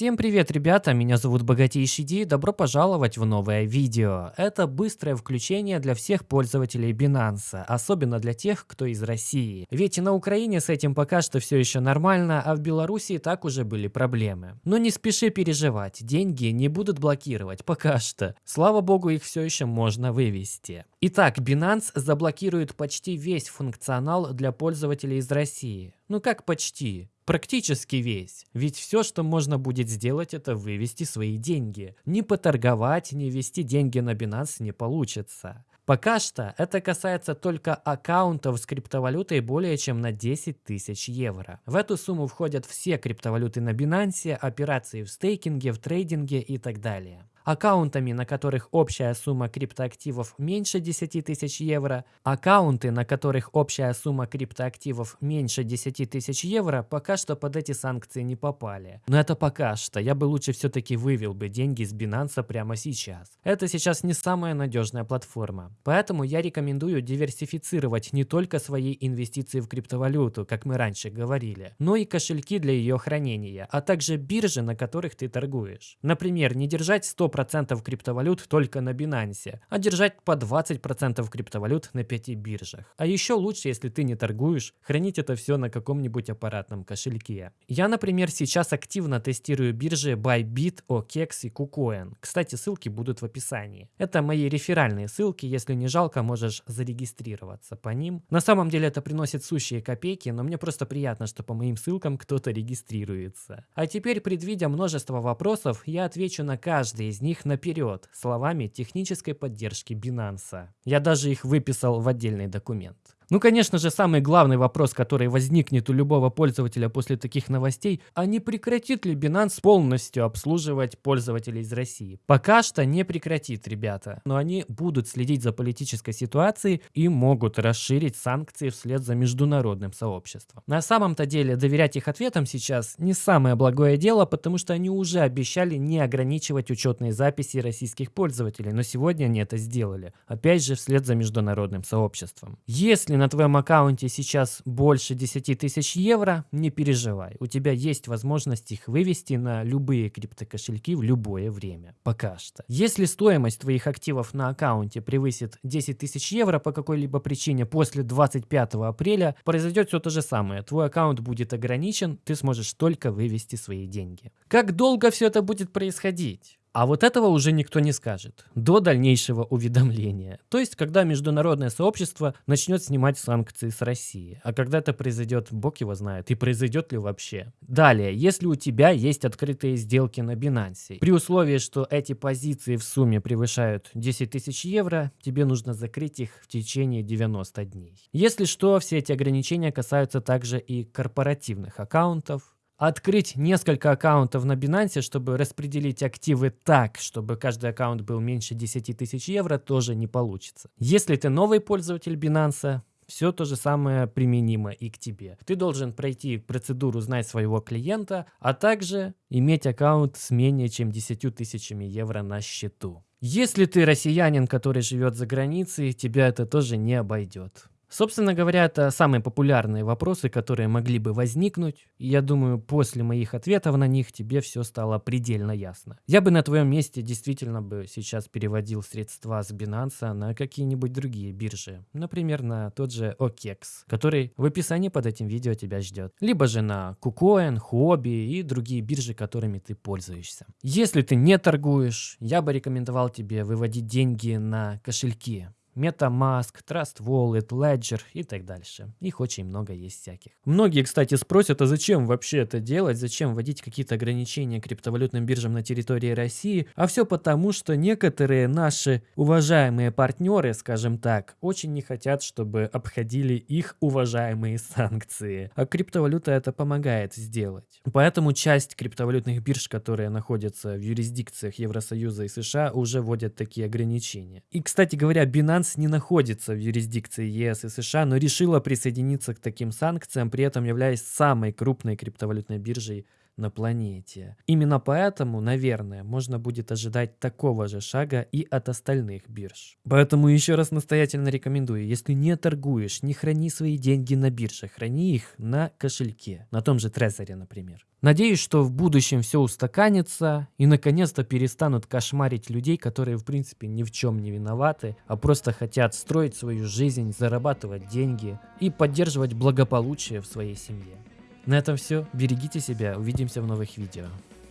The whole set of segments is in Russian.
Всем привет, ребята, меня зовут Богатейший Ди, добро пожаловать в новое видео. Это быстрое включение для всех пользователей Binance, особенно для тех, кто из России. Ведь на Украине с этим пока что все еще нормально, а в Беларуси так уже были проблемы. Но не спеши переживать, деньги не будут блокировать, пока что. Слава богу, их все еще можно вывести. Итак, Binance заблокирует почти весь функционал для пользователей из России. Ну как почти? Практически весь. Ведь все, что можно будет сделать, это вывести свои деньги. Не поторговать, не ввести деньги на Binance не получится. Пока что это касается только аккаунтов с криптовалютой более чем на 10 тысяч евро. В эту сумму входят все криптовалюты на Binance, операции в стейкинге, в трейдинге и так далее аккаунтами, на которых общая сумма криптоактивов меньше 10 тысяч евро, аккаунты, на которых общая сумма криптоактивов меньше 10 тысяч евро, пока что под эти санкции не попали. Но это пока что, я бы лучше все-таки вывел бы деньги с Binance прямо сейчас. Это сейчас не самая надежная платформа. Поэтому я рекомендую диверсифицировать не только свои инвестиции в криптовалюту, как мы раньше говорили, но и кошельки для ее хранения, а также биржи, на которых ты торгуешь. Например, не держать 100% 100% криптовалют только на Binance, а держать по 20% криптовалют на 5 биржах. А еще лучше, если ты не торгуешь, хранить это все на каком-нибудь аппаратном кошельке. Я, например, сейчас активно тестирую биржи Bybit, OKEX и KuCoin. Кстати, ссылки будут в описании. Это мои реферальные ссылки, если не жалко, можешь зарегистрироваться по ним. На самом деле это приносит сущие копейки, но мне просто приятно, что по моим ссылкам кто-то регистрируется. А теперь, предвидя множество вопросов, я отвечу на каждый из них наперед словами технической поддержки Binance. Я даже их выписал в отдельный документ. Ну, конечно же, самый главный вопрос, который возникнет у любого пользователя после таких новостей, а не прекратит ли Binance полностью обслуживать пользователей из России? Пока что не прекратит, ребята. Но они будут следить за политической ситуацией и могут расширить санкции вслед за международным сообществом. На самом-то деле, доверять их ответам сейчас не самое благое дело, потому что они уже обещали не ограничивать учетные записи российских пользователей, но сегодня они это сделали. Опять же, вслед за международным сообществом. Если на твоем аккаунте сейчас больше 10 тысяч евро, не переживай. У тебя есть возможность их вывести на любые криптокошельки в любое время. Пока что. Если стоимость твоих активов на аккаунте превысит 10 тысяч евро по какой-либо причине после 25 апреля, произойдет все то же самое. Твой аккаунт будет ограничен, ты сможешь только вывести свои деньги. Как долго все это будет происходить? А вот этого уже никто не скажет до дальнейшего уведомления. То есть, когда международное сообщество начнет снимать санкции с России. А когда это произойдет, бог его знает, и произойдет ли вообще. Далее, если у тебя есть открытые сделки на Binance, при условии, что эти позиции в сумме превышают 10 тысяч евро, тебе нужно закрыть их в течение 90 дней. Если что, все эти ограничения касаются также и корпоративных аккаунтов, открыть несколько аккаунтов на Binance, чтобы распределить активы так, чтобы каждый аккаунт был меньше 10 тысяч евро, тоже не получится. Если ты новый пользователь Binance, все то же самое применимо и к тебе. Ты должен пройти процедуру «Знать своего клиента», а также иметь аккаунт с менее чем 10 тысячами евро на счету. Если ты россиянин, который живет за границей, тебя это тоже не обойдет. Собственно говоря, это самые популярные вопросы, которые могли бы возникнуть. Я думаю, после моих ответов на них тебе все стало предельно ясно. Я бы на твоем месте действительно бы сейчас переводил средства с Binance на какие-нибудь другие биржи. Например, на тот же OKEX, который в описании под этим видео тебя ждет. Либо же на KuCoin, Huobi и другие биржи, которыми ты пользуешься. Если ты не торгуешь, я бы рекомендовал тебе выводить деньги на кошельки MetaMask, Trust Wallet, Ledger и так дальше. Их очень много есть всяких. Многие, кстати, спросят, а зачем вообще это делать, зачем вводить какие-то ограничения криптовалютным биржам на территории России, а все потому, что некоторые наши уважаемые партнеры, скажем так, очень не хотят, чтобы обходили их уважаемые санкции. А криптовалюта это помогает сделать. Поэтому часть криптовалютных бирж, которые находятся в юрисдикциях Евросоюза и США, уже вводят такие ограничения. И, кстати говоря, Binance не находится в юрисдикции ЕС и США, но решила присоединиться к таким санкциям, при этом являясь самой крупной криптовалютной биржей на планете. Именно поэтому, наверное, можно будет ожидать такого же шага и от остальных бирж. Поэтому еще раз настоятельно рекомендую, если не торгуешь, не храни свои деньги на бирже, храни их на кошельке, на том же Трезоре, например. Надеюсь, что в будущем все устаканится и наконец-то перестанут кошмарить людей, которые в принципе ни в чем не виноваты, а просто хотят строить свою жизнь, зарабатывать деньги и поддерживать благополучие в своей семье. На этом все. Берегите себя. Увидимся в новых видео.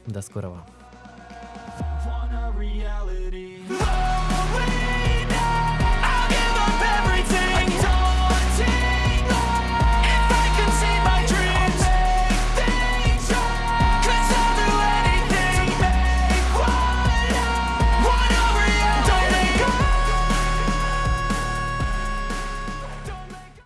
До скорого.